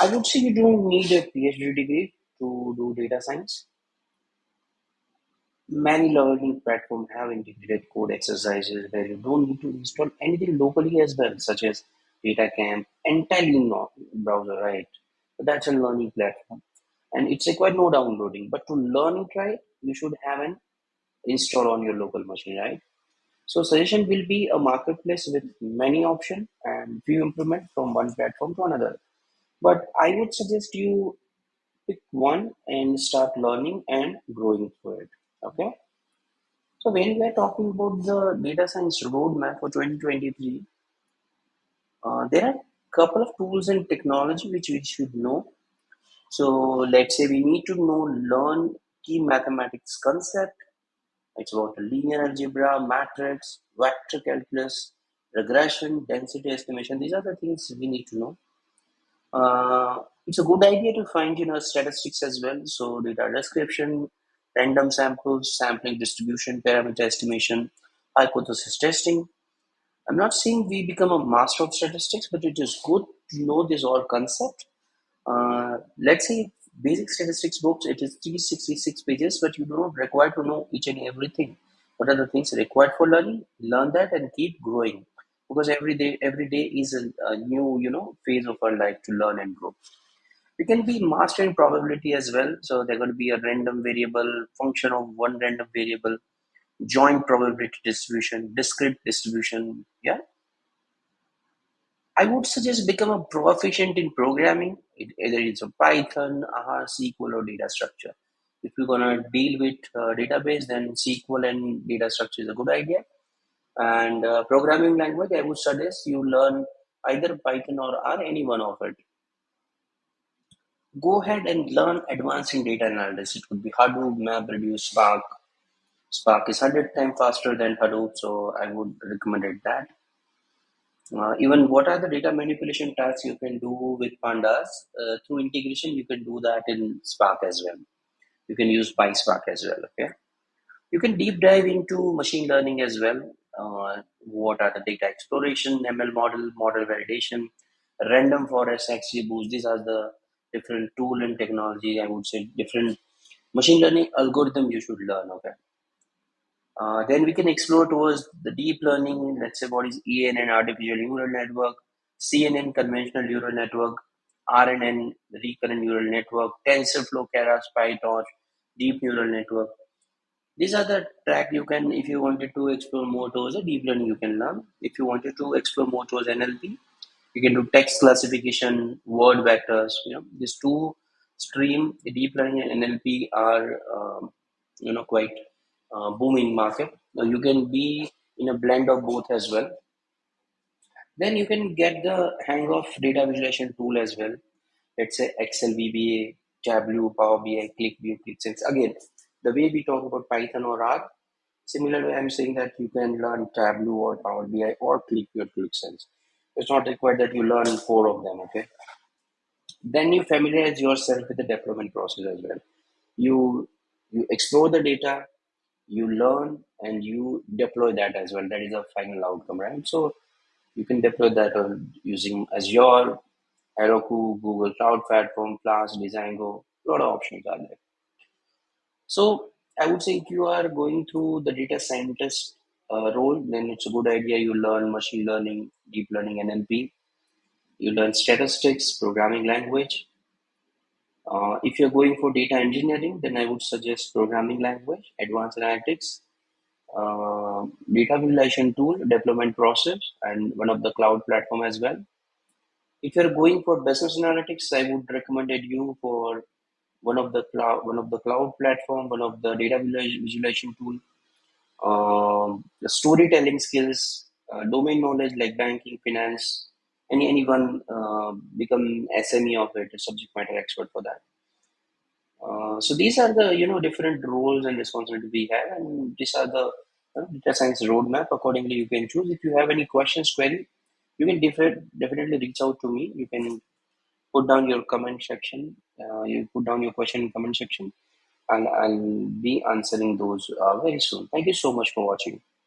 I would say you don't need a PhD degree to do data science. Many learning platforms have integrated code exercises where you don't need to install anything locally as well, such as DataCamp, entirely no browser, right? But that's a learning platform, and it's required no downloading. But to learn and try, you should have an install on your local machine, right? So suggestion will be a marketplace with many options and few implement from one platform to another. But I would suggest you pick one and start learning and growing through it. Okay. So when we are talking about the data science roadmap for 2023, uh, there are a couple of tools and technology which we should know. So let's say we need to know learn key mathematics concept. It's about linear algebra, matrix, vector calculus, regression, density estimation. These are the things we need to know. Uh, it's a good idea to find you know statistics as well. So data description, random samples, sampling distribution, parameter estimation, hypothesis testing. I'm not saying we become a master of statistics, but it is good to know this all concept. Uh, let's say basic statistics books, it is 366 pages, but you do not require to know each and everything. What are the things required for learning? Learn that and keep growing because every day every day is a, a new you know phase of our life to learn and grow. We can be mastering probability as well. So they're going to be a random variable function of one random variable joint probability distribution discrete distribution yeah? I would suggest become a proficient in programming. It, either it's a python r sql or data structure. If you're going to deal with uh, database then sql and data structure is a good idea and uh, programming language, I would suggest you learn either Python or R, any one of it. Go ahead and learn advanced in data analysis. It could be Hadoop, MapReduce, Spark. Spark is 100 times faster than Hadoop, so I would recommend it that. Uh, even what are the data manipulation tasks you can do with pandas uh, through integration you can do that in spark as well you can use PySpark as well okay you can deep dive into machine learning as well uh, what are the data exploration, ML model, model validation, random forest, XGBoost. These are the different tool and technology. I would say different machine learning algorithm you should learn. Okay. Uh, then we can explore towards the deep learning. Let's say what is ANN, artificial neural network, CNN, conventional neural network, RNN, recurrent neural network, TensorFlow, Keras, PyTorch, deep neural network these are the track you can if you wanted to explore more towards a deep learning you can learn. If you wanted to explore more towards nlp you can do text classification word vectors you know these two stream deep learning and nlp are um, you know quite uh, booming market. Now you can be in a blend of both as well. Then you can get the hang of data visualization tool as well. Let's say excel vba tableau power bi QlikView clicksense again the way we talk about Python or R, similarly, I'm saying that you can learn Tableau or Power BI or QlikView or Qlik Sense. It's not required that you learn four of them, okay? Then you familiarize yourself with the deployment process as well. You you explore the data, you learn, and you deploy that as well. That is the final outcome, right? So you can deploy that on using Azure, Heroku, Google Cloud Platform, Flask, Django. A lot of options are there. So I would say if you are going through the data scientist uh, role, then it's a good idea you learn machine learning, deep learning, NLP. You learn statistics, programming language. Uh, if you're going for data engineering, then I would suggest programming language, advanced analytics, uh, data visualization tool, deployment process, and one of the cloud platform as well. If you're going for business analytics, I would recommend you for one of the cloud one of the cloud platform one of the data visualization tool. Um, the storytelling skills uh, domain knowledge like banking finance any anyone uh, become sme of it a subject matter expert for that. Uh, so these are the you know different roles and responsibilities we have and these are the uh, data science roadmap. Accordingly you can choose. If you have any questions query you can defi- definitely reach out to me. You can put down your comment section. Uh, you put down your question in comment section, and I'll be answering those uh, very soon. Thank you so much for watching.